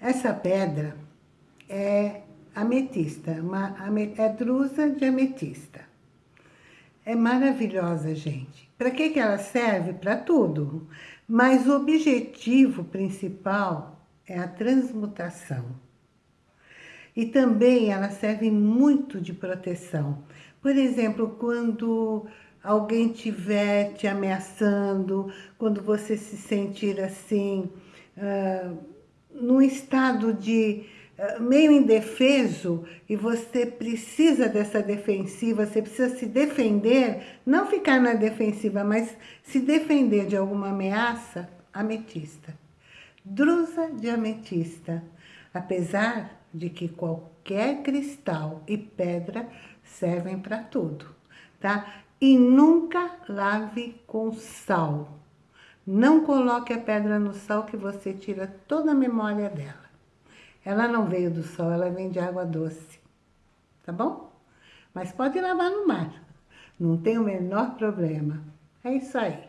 Essa pedra é ametista, uma, é drusa de ametista. É maravilhosa, gente. Para que, que ela serve? Para tudo. Mas o objetivo principal é a transmutação. E também ela serve muito de proteção. Por exemplo, quando alguém estiver te ameaçando, quando você se sentir assim, uh, num estado de uh, meio indefeso e você precisa dessa defensiva, você precisa se defender, não ficar na defensiva, mas se defender de alguma ameaça, ametista. Drusa de ametista, apesar de que qualquer cristal e pedra servem para tudo, tá? E nunca lave com sal. Não coloque a pedra no sal que você tira toda a memória dela. Ela não veio do sol, ela vem de água doce. Tá bom? Mas pode lavar no mar. Não tem o menor problema. É isso aí.